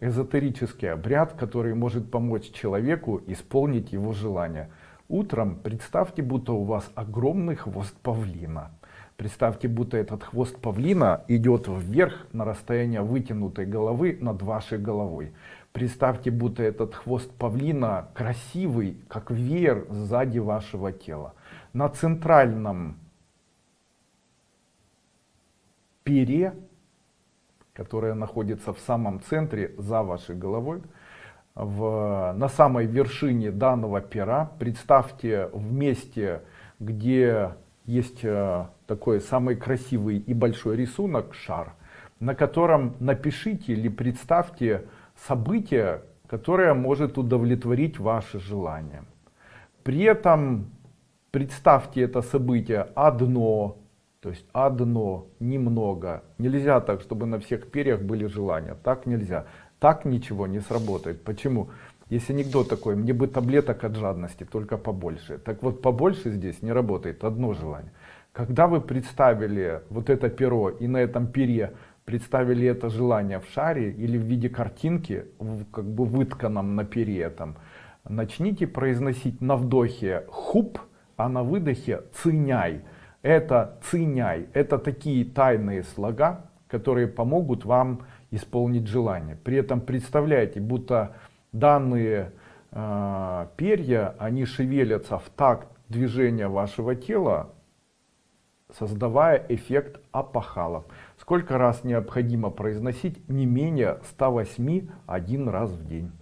эзотерический обряд, который может помочь человеку исполнить его желание. Утром представьте, будто у вас огромный хвост павлина. Представьте, будто этот хвост павлина идет вверх на расстояние вытянутой головы над вашей головой. Представьте, будто этот хвост павлина красивый, как веер сзади вашего тела. На центральном пере которая находится в самом центре за вашей головой. В, на самой вершине данного пера представьте в месте, где есть э, такой самый красивый и большой рисунок, шар, на котором напишите или представьте событие, которое может удовлетворить ваши желания. При этом представьте это событие одно, то есть одно, немного. Нельзя так, чтобы на всех перьях были желания. Так нельзя. Так ничего не сработает. Почему? Есть анекдот такой, мне бы таблеток от жадности, только побольше. Так вот, побольше здесь не работает, одно желание. Когда вы представили вот это перо и на этом пере представили это желание в шаре или в виде картинки, как бы вытканном на пере этом, начните произносить на вдохе хуп, а на выдохе циняй это циняй, это такие тайные слога, которые помогут вам исполнить желание. При этом представляете, будто данные э, перья, они шевелятся в такт движения вашего тела, создавая эффект апахала. Сколько раз необходимо произносить? Не менее 108 один раз в день.